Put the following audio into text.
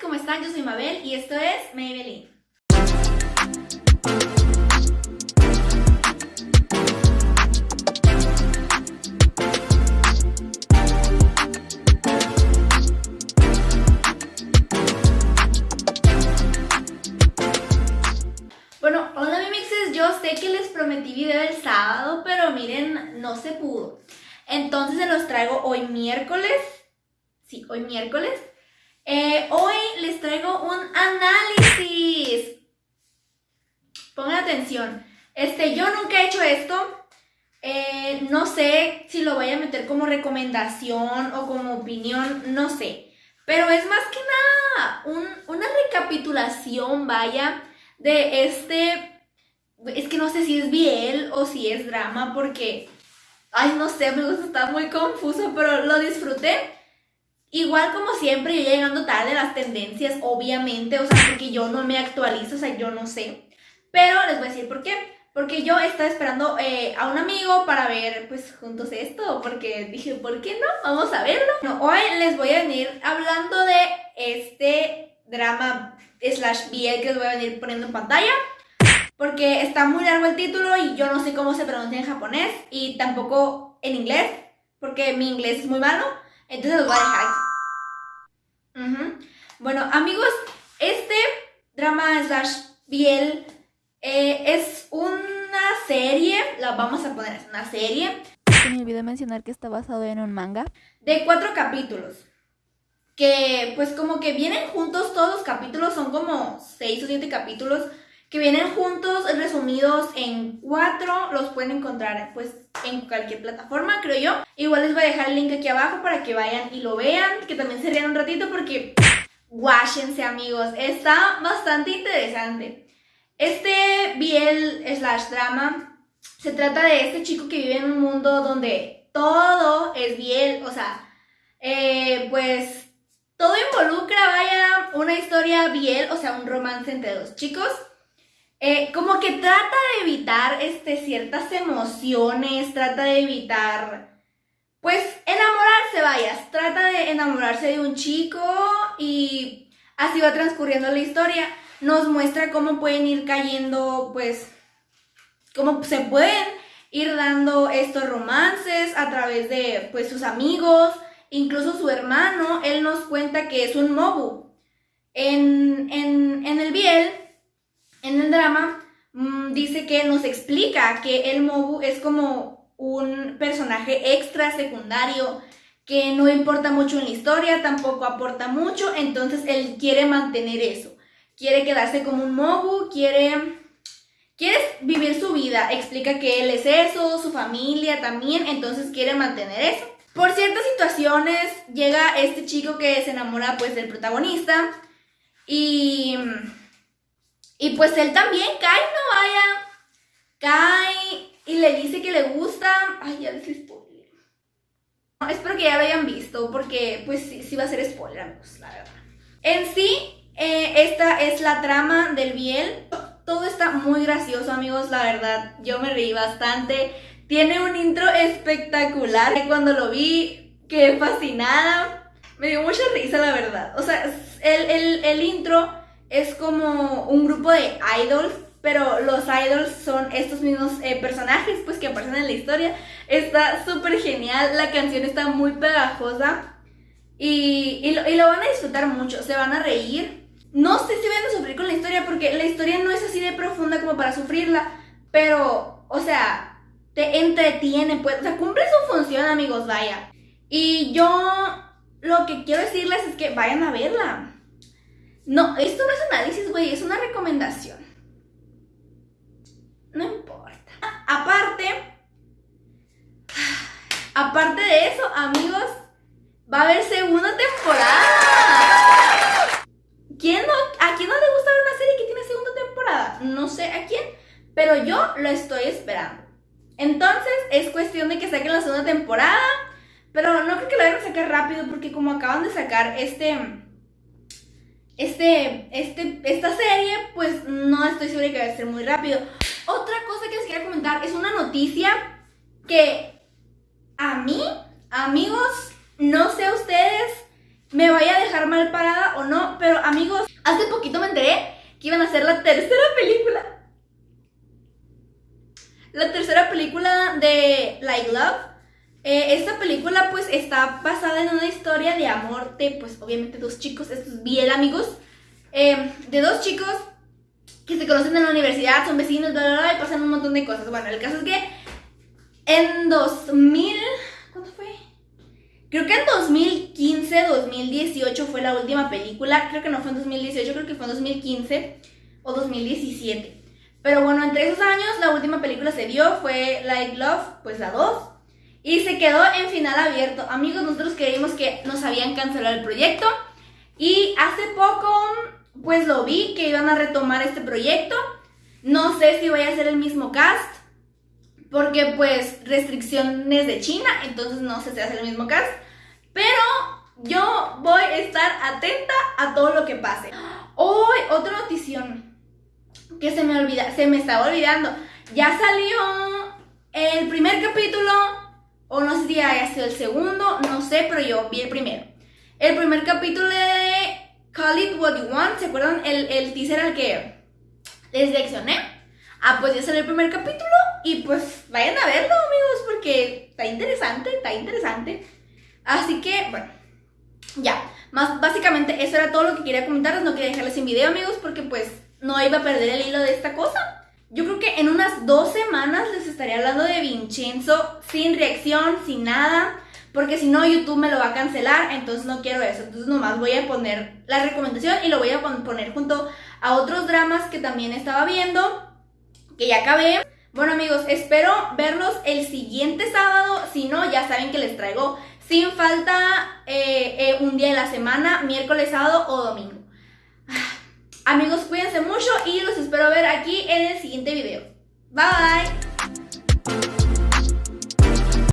¿cómo están? Yo soy Mabel y esto es Maybelline. Bueno, hola mi mixes, yo sé que les prometí video el sábado, pero miren, no se pudo. Entonces se los traigo hoy miércoles. Sí, hoy miércoles. Eh, hoy les traigo un análisis. Pongan atención. Este, yo nunca he hecho esto. Eh, no sé si lo voy a meter como recomendación o como opinión, no sé. Pero es más que nada una recapitulación, vaya, de este... Es que no sé si es biel o si es drama porque... Ay, no sé, me gusta, está muy confuso, pero lo disfruté. Igual como siempre, yo llegando tarde las tendencias, obviamente, o sea, porque yo no me actualizo, o sea, yo no sé. Pero les voy a decir por qué. Porque yo estaba esperando eh, a un amigo para ver, pues, juntos esto, porque dije, ¿por qué no? Vamos a verlo. No, hoy les voy a venir hablando de este drama slash BL que les voy a venir poniendo en pantalla. Porque está muy largo el título y yo no sé cómo se pronuncia en japonés y tampoco en inglés, porque mi inglés es muy malo. Entonces los voy a dejar. Bueno, amigos, este drama slash biel eh, es una serie, la vamos a poner, es una serie. Se me olvidó mencionar que está basado en un manga. De cuatro capítulos. Que pues como que vienen juntos, todos los capítulos son como seis o siete capítulos que vienen juntos, resumidos en cuatro, los pueden encontrar pues en cualquier plataforma, creo yo. Igual les voy a dejar el link aquí abajo para que vayan y lo vean, que también se rían un ratito porque guáchense amigos, está bastante interesante. Este biel slash drama se trata de este chico que vive en un mundo donde todo es biel, o sea, eh, pues todo involucra, vaya, una historia biel, o sea, un romance entre dos chicos. Eh, como que trata de evitar este, ciertas emociones, trata de evitar, pues, enamorarse, vayas, trata de enamorarse de un chico y así va transcurriendo la historia. Nos muestra cómo pueden ir cayendo, pues, cómo se pueden ir dando estos romances a través de, pues, sus amigos, incluso su hermano, él nos cuenta que es un mobu. En, en, en el Biel en el drama mm, dice que nos explica que el Mobu es como un personaje extra secundario que no importa mucho en la historia, tampoco aporta mucho, entonces él quiere mantener eso. Quiere quedarse como un Mobu, quiere, quiere vivir su vida, explica que él es eso, su familia también, entonces quiere mantener eso. Por ciertas situaciones llega este chico que se enamora pues del protagonista y y pues él también cae, no vaya. Cae y le dice que le gusta. Ay, ya les spoiler. Espero que ya lo hayan visto, porque pues sí, sí va a ser spoiler, amigos, la verdad. En sí, eh, esta es la trama del Biel. Todo está muy gracioso, amigos, la verdad. Yo me reí bastante. Tiene un intro espectacular. Cuando lo vi, quedé fascinada. Me dio mucha risa, la verdad. O sea, el, el, el intro es como un grupo de idols, pero los idols son estos mismos eh, personajes pues que aparecen en la historia. Está súper genial, la canción está muy pegajosa y, y, lo, van a disfrutar mucho, se van a reír. No sé si van a sufrir con la historia porque la historia no es así de profunda como para sufrirla, pero, o sea, te entretiene, pues, o sea, cumple su función, amigos, vaya. Y yo lo que quiero decirles es que vayan a verla. No, esto no es análisis, güey, es una recomendación. No importa. Aparte, aparte de eso, amigos, va a haber segunda temporada. ¿Quién no, ¿A quién no le gusta ver una serie que tiene segunda temporada? No sé a quién, pero yo lo estoy esperando. Entonces, es cuestión de que saquen la segunda temporada, pero no creo que la vayan a sacar rápido porque como acaban de sacar este este, este, esta serie, pues no estoy segura que va a ser muy rápido. Otra cosa que les quería comentar es una noticia que a mí, amigos, no sé ustedes, me vaya a dejar mal parada o no, pero amigos, hace poquito me enteré que iban a hacer la tercera película. La tercera película de Like Love. Eh, esta película pues está basada en una historia de amor de pues obviamente dos chicos, estos bien amigos, eh, de dos chicos que se conocen en la universidad, son vecinos, bla, bla, bla, y pasan un montón de cosas. Bueno, el caso es que en 2000, ¿cuánto fue? Creo que en 2015, 2018 fue la última película. Creo que no fue en 2018, creo que fue en 2015 o 2017. Pero bueno, entre esos años la última película se dio, fue Like Love, pues la 2. Y se quedó en final abierto. Amigos, nosotros creímos que nos habían cancelado el proyecto. Y hace poco, pues lo vi que iban a retomar este proyecto. No sé si vaya a ser el mismo cast. Porque pues restricciones de China, entonces no sé si ser el mismo cast. Pero yo voy a estar atenta a todo lo que pase. Hoy, otra notición que se me olvida, se me estaba olvidando. Ya salió el primer capítulo, o no sé si haya sido el segundo, no sé, pero yo vi el primero. El primer capítulo de Call It What You Want, ¿se acuerdan el, el teaser al que les leccioné? Ah, pues ya salió el primer capítulo y pues vayan a verlo, amigos, porque está interesante, está interesante. Así que, bueno, ya. Más básicamente eso era todo lo que quería comentarles. No quería dejarles sin video, amigos, porque pues no iba a perder el hilo de esta cosa. Yo creo que en unas dos semanas les estaré hablando de Vincenzo sin reacción, sin nada. Porque si no, YouTube me lo va a cancelar. Entonces no quiero eso. Entonces nomás voy a poner la recomendación y lo voy a poner junto a otros dramas que también estaba viendo. Que ya acabé. Bueno amigos, espero verlos el siguiente sábado. Si no, ya saben que les traigo sin falta eh, eh, un día de la semana, miércoles, sábado o domingo. Amigos, cuídense mucho y los espero ver aquí en el siguiente video. Bye bye.